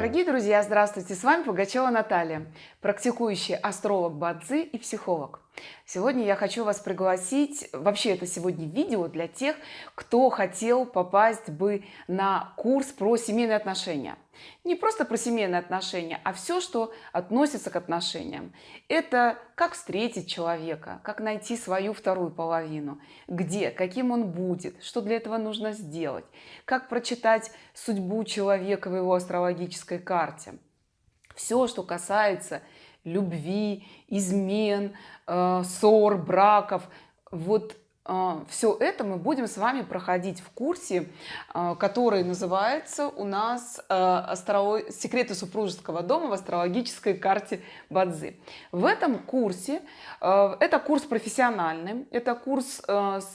Дорогие друзья, здравствуйте! С вами Пугачева Наталья, практикующий астролог Бадзи и психолог. Сегодня я хочу вас пригласить, вообще это сегодня видео для тех, кто хотел попасть бы на курс про семейные отношения. Не просто про семейные отношения, а все, что относится к отношениям. Это как встретить человека, как найти свою вторую половину, где, каким он будет, что для этого нужно сделать, как прочитать судьбу человека в его астрологической карте. Все, что касается любви, измен, э, ссор, браков. Вот все это мы будем с вами проходить в курсе, э, который называется у нас астролог... «Секреты супружеского дома в астрологической карте Бадзи». В этом курсе, это курс профессиональный, это курс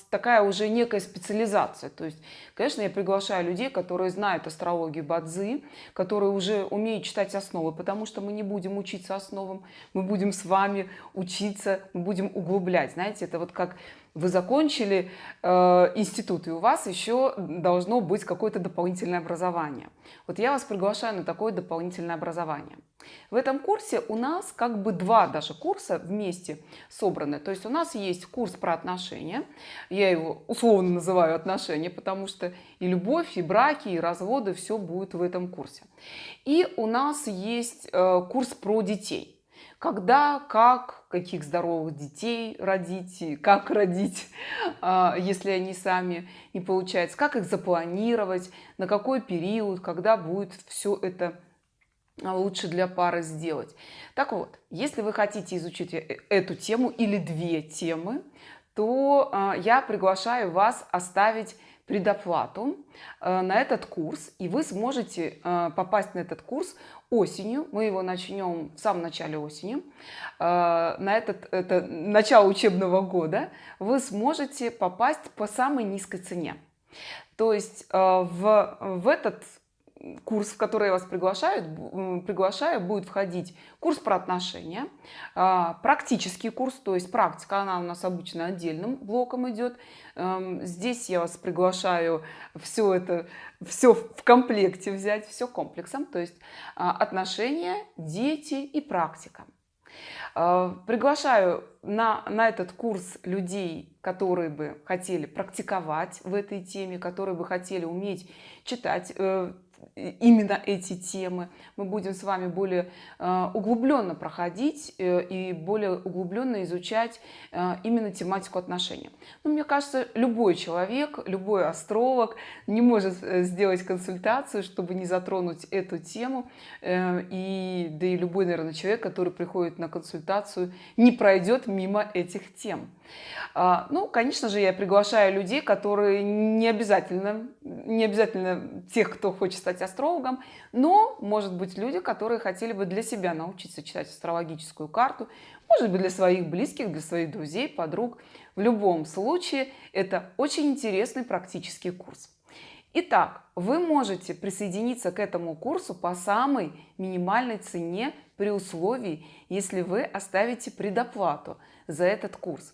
такая уже некая специализация. То есть, конечно, я приглашаю людей, которые знают астрологию Бадзи, которые уже умеют читать основы, потому что мы не будем учиться основам, мы будем с вами учиться, мы будем углублять. Знаете, это вот как вы закончили э, институт, и у вас еще должно быть какое-то дополнительное образование. Вот я вас приглашаю на такое дополнительное образование. В этом курсе у нас как бы два даже курса вместе собраны. То есть у нас есть курс про отношения. Я его условно называю отношения, потому что и любовь, и браки, и разводы, все будет в этом курсе. И у нас есть э, курс про детей когда, как, каких здоровых детей родить, как родить, а, если они сами не получается, как их запланировать, на какой период, когда будет все это а, лучше для пары сделать. Так вот, если вы хотите изучить э, эту тему или две темы, то а, я приглашаю вас оставить предоплату э, на этот курс, и вы сможете э, попасть на этот курс осенью. Мы его начнем в самом начале осени. Э, на этот, это начало учебного года вы сможете попасть по самой низкой цене. То есть в, в этот курс, в который я вас приглашаю, приглашаю, будет входить курс про отношения, а, практический курс, то есть практика, она у нас обычно отдельным блоком идет. Эм, здесь я вас приглашаю все это, все в комплекте взять, все комплексом, то есть а, отношения, дети и практика. А, приглашаю на, на этот курс людей, которые бы хотели практиковать в этой теме, которые бы хотели уметь читать э, именно эти темы. Мы будем с вами более э, углубленно проходить э, и более углубленно изучать э, именно тематику отношений. Но ну, мне кажется, любой человек, любой астролог не может сделать консультацию, чтобы не затронуть эту тему. И, да и любой, наверное, человек, который приходит на консультацию, не пройдет мимо этих тем. А, ну, конечно же, я приглашаю людей, которые не обязательно, не обязательно тех, кто хочет стать астрологом, но, может быть, люди, которые хотели бы для себя научиться читать астрологическую карту, может быть, для своих близких, для своих друзей, подруг. В любом случае, это очень интересный практический курс. Итак, вы можете присоединиться к этому курсу по самой минимальной цене при условии, если вы оставите предоплату за этот курс.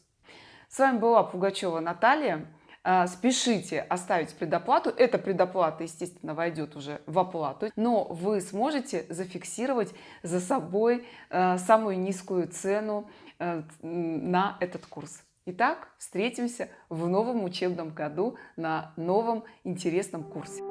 С вами была Пугачева Наталья. А, спешите оставить предоплату. Эта предоплата, естественно, войдет уже в оплату, но вы сможете зафиксировать за собой а, самую низкую цену а, на этот курс. Итак, встретимся в новом учебном году на новом интересном курсе.